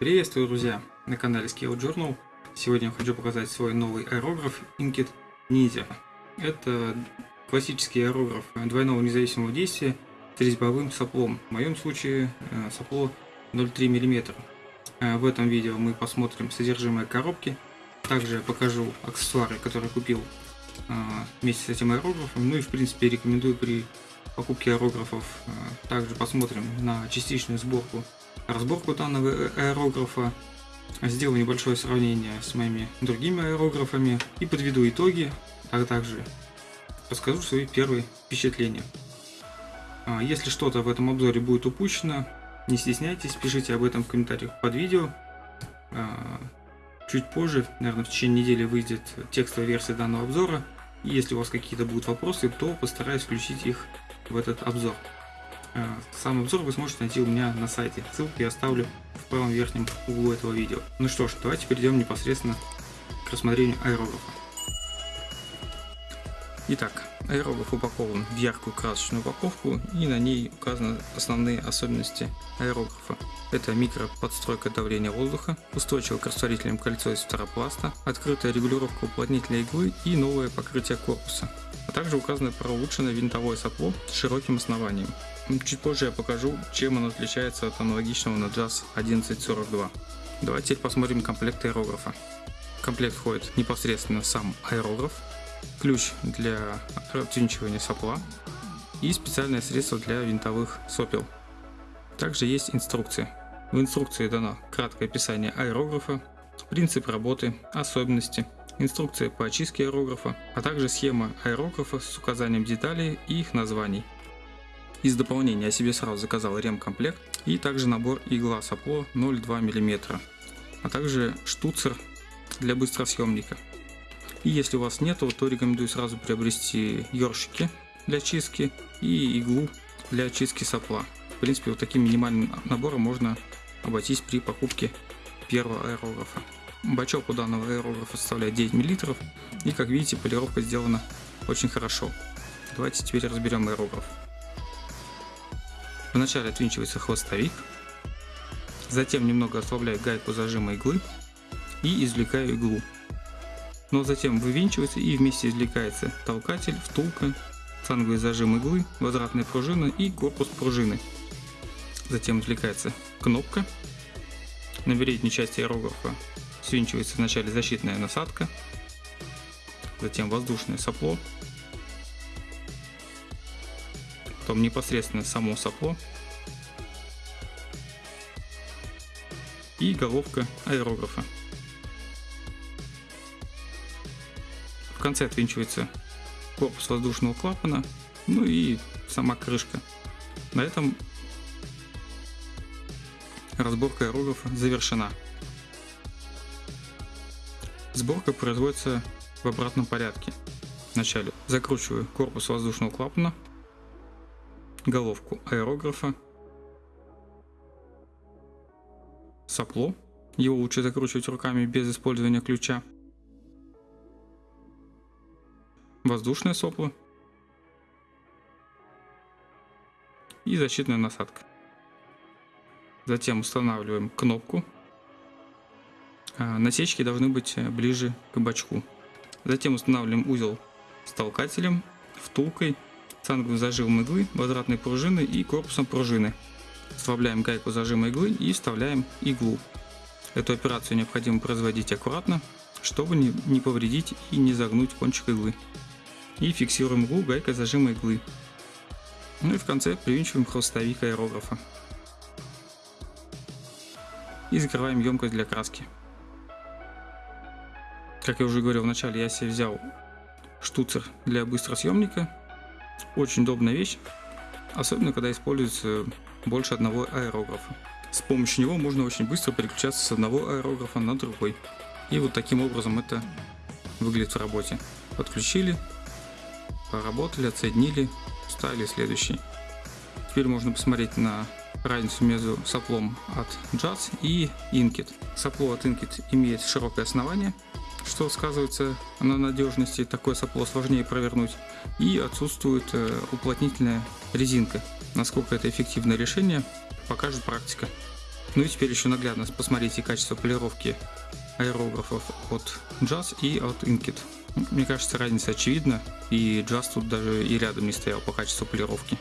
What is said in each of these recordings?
Приветствую, друзья, на канале Scale Journal. Сегодня я хочу показать свой новый аэрограф Inkit Ninja. Это классический аэрограф двойного независимого действия с резьбовым соплом. В моем случае э, сопло 0,3 мм. Э, в этом видео мы посмотрим содержимое коробки. Также я покажу аксессуары, которые купил э, вместе с этим аэрографом. Ну и в принципе рекомендую при покупке аэрографов. Также посмотрим на частичную сборку разборку данного аэрографа, сделаю небольшое сравнение с моими другими аэрографами и подведу итоги, а также расскажу свои первые впечатления. А, если что-то в этом обзоре будет упущено, не стесняйтесь, пишите об этом в комментариях под видео. А, чуть позже, наверное, в течение недели выйдет текстовая версия данного обзора. И если у вас какие-то будут вопросы, то постараюсь включить их в этот обзор. Э, сам обзор вы сможете найти у меня на сайте. Ссылку я оставлю в правом верхнем углу этого видео. Ну что ж, давайте перейдем непосредственно к рассмотрению аэрографа. Итак, аэрограф упакован в яркую красочную упаковку и на ней указаны основные особенности аэрографа. Это микроподстройка давления воздуха, устойчивое к растворителям кольцо из фторопласта, открытая регулировка уплотнителя иглы и новое покрытие корпуса. А также указано про улучшенное винтовое сопло с широким основанием. Чуть позже я покажу, чем оно отличается от аналогичного на JAS 1142. Давайте теперь посмотрим комплект аэрографа. В комплект входит непосредственно сам аэрограф, ключ для отвинчивания сопла и специальное средство для винтовых сопел. Также есть инструкция. В инструкции дано краткое описание аэрографа, принцип работы, особенности, инструкция по очистке аэрографа, а также схема аэрографа с указанием деталей и их названий. Из дополнения я себе сразу заказал ремкомплект и также набор игла сопло 0,2 мм, а также штуцер для быстросъемника. И если у вас нету, то рекомендую сразу приобрести ёршики для чистки и иглу для очистки сопла. В принципе, вот таким минимальным набором можно обойтись при покупке первого аэрографа. Бачок у данного аэрографа составляет 9 мл и как видите полировка сделана очень хорошо. Давайте теперь разберем аэрограф. Вначале отвинчивается хвостовик, затем немного ослабляю гайку зажима иглы и извлекаю иглу. Но затем вывинчивается и вместе извлекается толкатель, втулка, цанговый зажим иглы, возвратная пружина и корпус пружины. Затем извлекается кнопка. На передней части аэрографа свинчивается вначале защитная насадка, затем воздушное сопло, потом непосредственно само сопло и головка аэрографа. В конце отвинчивается корпус воздушного клапана, ну и сама крышка. На этом разборка аэрографа завершена. Сборка производится в обратном порядке. Вначале закручиваю корпус воздушного клапана головку аэрографа, сопло, его лучше закручивать руками без использования ключа, воздушное сопло и защитная насадка. Затем устанавливаем кнопку. А, насечки должны быть ближе к бачку. Затем устанавливаем узел с толкателем, втулкой цанговым зажимом иглы, возвратной пружины и корпусом пружины. Вставляем гайку зажима иглы и вставляем иглу. Эту операцию необходимо производить аккуратно, чтобы не повредить и не загнуть кончик иглы. И фиксируем иглу гайкой зажима иглы. Ну и в конце привинчиваем хвостовик аэрографа. И закрываем емкость для краски. Как я уже говорил в начале, я себе взял штуцер для быстросъемника очень удобная вещь, особенно когда используется больше одного аэрографа. С помощью него можно очень быстро переключаться с одного аэрографа на другой. И вот таким образом это выглядит в работе. Подключили, поработали, отсоединили, ставили следующий. Теперь можно посмотреть на разницу между соплом от Jazz и Inkit. Сопло от Inkit имеет широкое основание, что сказывается на надежности, такое сопло сложнее провернуть, и отсутствует э, уплотнительная резинка. Насколько это эффективное решение, покажет практика. Ну и теперь еще наглядно посмотрите качество полировки аэрографов от Jazz и от Inkit. Мне кажется, разница очевидна, и Jazz тут даже и рядом не стоял по качеству полировки.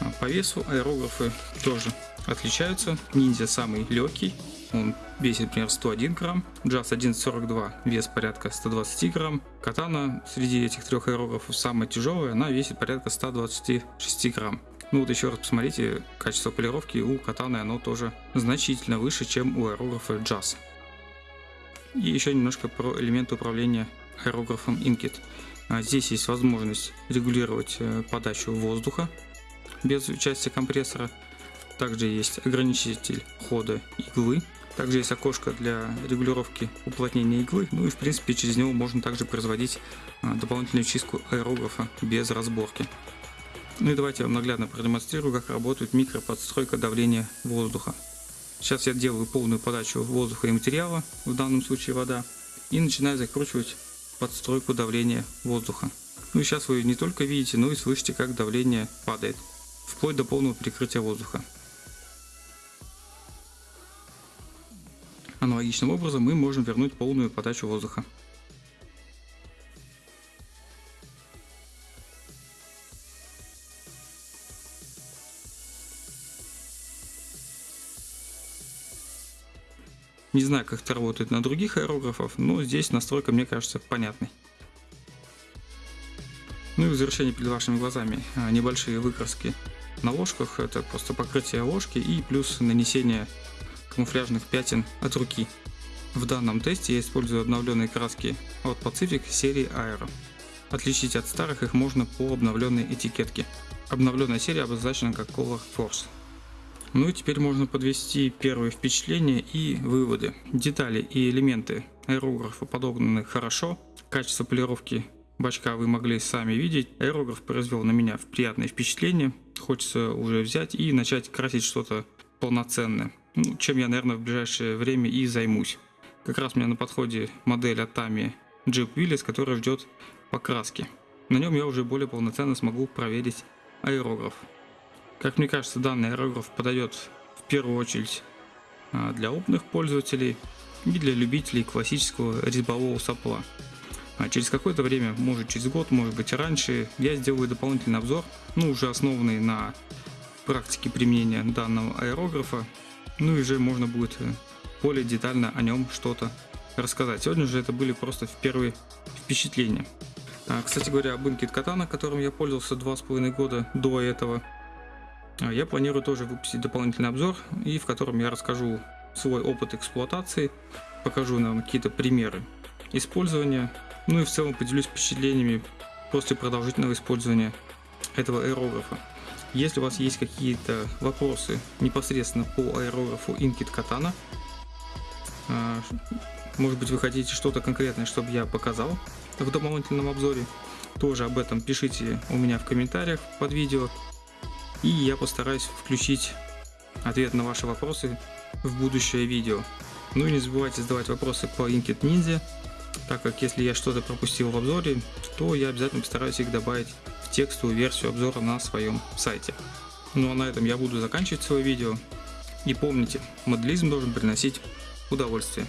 А по весу аэрографы тоже отличаются. Ниндзя самый легкий, он весит примерно 101 грамм, Jazz 1142 вес порядка 120 грамм, Катана среди этих трех аэрографов самая тяжелая, она весит порядка 126 грамм. Ну вот еще раз посмотрите, качество полировки у Катаны оно тоже значительно выше, чем у аэрографа Jazz. И еще немножко про элементы управления аэрографом Inkit. А здесь есть возможность регулировать э, подачу воздуха без участия компрессора. Также есть ограничитель хода иглы. Также есть окошко для регулировки уплотнения иглы. Ну и в принципе через него можно также производить а, дополнительную чистку аэрографа без разборки. Ну и давайте я вам наглядно продемонстрирую, как работает микроподстройка давления воздуха. Сейчас я делаю полную подачу воздуха и материала, в данном случае вода, и начинаю закручивать подстройку давления воздуха. Ну и сейчас вы не только видите, но и слышите, как давление падает, вплоть до полного перекрытия воздуха. Аналогичным образом мы можем вернуть полную подачу воздуха. Не знаю, как это работает на других аэрографах, но здесь настройка, мне кажется, понятной. Ну и в завершение перед вашими глазами а, небольшие выкраски на ложках. Это просто покрытие ложки и плюс нанесение камуфляжных пятен от руки. В данном тесте я использую обновленные краски от Pacific серии Aero. Отличить от старых их можно по обновленной этикетке. Обновленная серия обозначена как Color Force. Ну и теперь можно подвести первые впечатления и выводы. Детали и элементы аэрографа подогнаны хорошо. Качество полировки бачка вы могли сами видеть. Аэрограф произвел на меня приятное впечатление. Хочется уже взять и начать красить что-то полноценное. Ну, чем я, наверное, в ближайшее время и займусь. Как раз у меня на подходе модель от Tamiya Jeep Willys, которая ждет покраски. На нем я уже более полноценно смогу проверить аэрограф. Как мне кажется, данный аэрограф подойдет в первую очередь а, для опытных пользователей и для любителей классического резьбового сопла. А через какое-то время, может через год, может быть раньше, я сделаю дополнительный обзор, ну уже основанный на практике применения данного аэрографа, ну и уже можно будет э, более детально о нем что-то рассказать. Сегодня же это были просто первые впечатления. А, кстати говоря, об Inkit Katana, которым я пользовался два с половиной года до этого, а я планирую тоже выпустить дополнительный обзор, и в котором я расскажу свой опыт эксплуатации, покажу нам какие-то примеры использования, ну и в целом поделюсь впечатлениями после продолжительного использования этого аэрографа. Если у вас есть какие-то вопросы непосредственно по аэрографу Inkit Katana, а, может быть вы хотите что-то конкретное, чтобы я показал в дополнительном обзоре, тоже об этом пишите у меня в комментариях под видео и я постараюсь включить ответ на ваши вопросы в будущее видео. Ну и не забывайте задавать вопросы по Inkit Ninja, так как если я что-то пропустил в обзоре, то я обязательно постараюсь их добавить в текстовую версию обзора на своем сайте. Ну а на этом я буду заканчивать свое видео. И помните, моделизм должен приносить удовольствие.